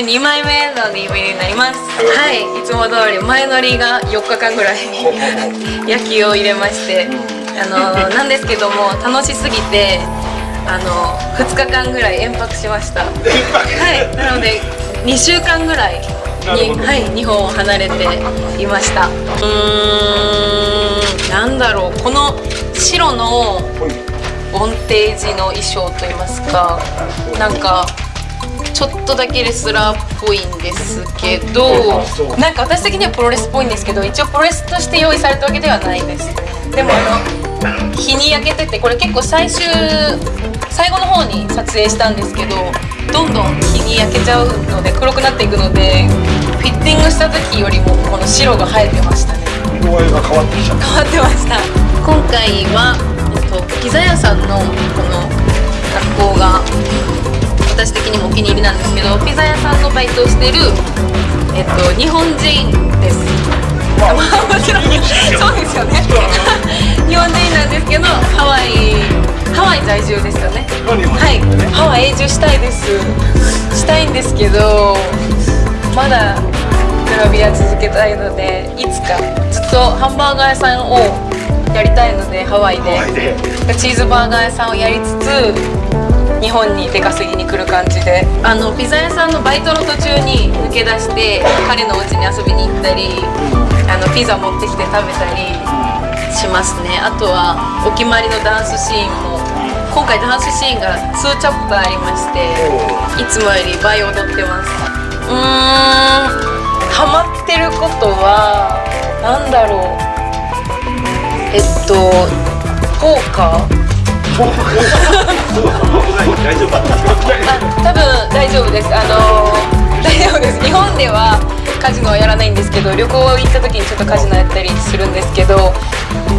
2枚目の DVD になります。はい。いつも通り前乗りが4日間ぐらい。野球を入れましてあのなんですけども楽しすぎてあの2日間ぐらい延泊しました。はいなので2週間ぐらいに、はい、日本を離れていました。うーんなんだろうこの白のボンテージの衣装といいますかなんかちょっとだけレスラーっぽいんですけどなんか私的にはプロレスっぽいんですけど一応プロレスとして用意されたわけではないです。でもあの日に焼けててこれ結構最終最後の方に撮影したんですけどどんどん日に焼けちゃうので黒くなっていくのでフィッティングした時よりもこの白が生えてましたね。色合いが変わってきちゃった。変わってました。今回は、えっと、ピザ屋さんのイトをしてる、えっと、日本人です。まあもちろんそうですよね。日本人なんですけどハワイハワイ在住ですよね。はい。ハワイ永住したいです。したいんですけどまだグラビア続けたいのでいつか。ずっとハンバーガー屋さんをやりたいので。ハワイで。チーズバーガー屋さんをやりつつ日本に出稼ぎに来る感じで。あのピザ屋さんのバイトの途中に抜け出して彼のお家に遊びに行ったりあのピザ持ってきて食べたりしますね。あとはお決まりのダンスシーンも今回ダンスシーンが2チャプターありましていつもより倍踊ってます。うーんハマってることは何だろう。えっとポーカー？大丈夫だったあ多分大丈夫です。あの大丈夫です。日本ではカジノはやらないんですけど旅行行った時にちょっとカジノやったりするんですけど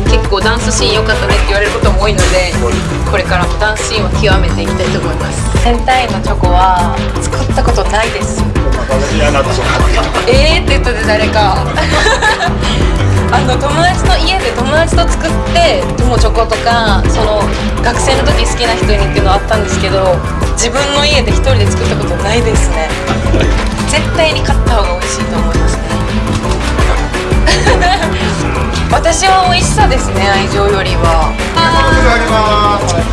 結構ダンスシーン良かったねって言われることも多いのでこれからもダンスシーンを極めていきたいと思います。センタインのチョコは作ったことないです。えーって言ったで誰か。あの友達の家で友達と作って友チョコとかその学生の時好きな人に家で一人で作ったことないですね。絶対に買った方が美味しいと思いますね。私は美味しさですね愛情よりは。あります